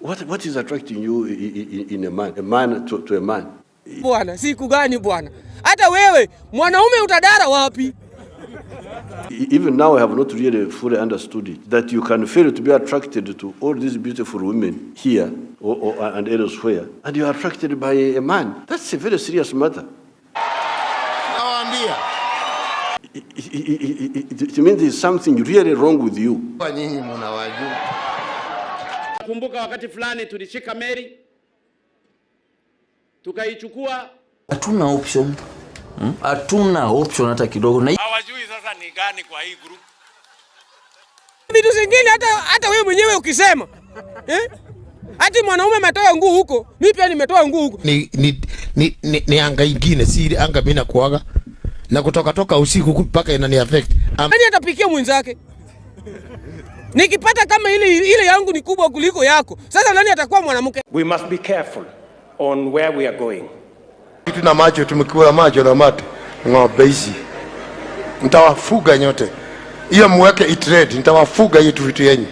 What, what is attracting you in, in a man, a man to, to a man? Bwana, siku gani bwana? Hata wewe mwanaume utadara wapi? Even now, I have not really fully understood it. That you can fail to be attracted to all these beautiful women here or, or, and elsewhere, and you are attracted by a man. That's a very serious matter. Nawaambia It, it, it, it, it means there's something really wrong with you. kwa nini mnawajua. Kumbuka wakati fulani tulishika meli tukaichukua, hatuna option hatuna Hmm? option hata kidogo na hawajui sasa ni gani kwa hii group. Vitu zingine hata hata wewe mwenyewe ukisema eh? Ati mwanaume ametoa nguu huko, mimi pia nimetoa nguu huko. ni, ni, ni, ni, ni anga ingine, si anga mimi nakuaga na kutoka toka usiku mpaka inani affect. Am, Nani atapikia mwenzake? Nikipata kama ile ile yangu ni kubwa kuliko yako, sasa nani atakuwa mwanamke? We must be careful on where we are going. kitu na macho tumekula macho na mate ng'ombe hizi mtawafuga nyote, hiyo muweke itrade, nitawafuga hiyo tu vitu yenyu,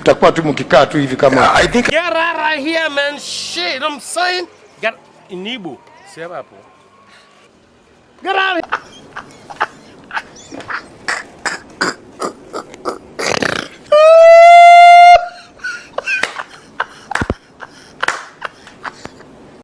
mtakuwa tu mkikaa tu hivi kama I think Get out of here, man. Shit, I'm saying. Get Inibu. Sema hapo. Get out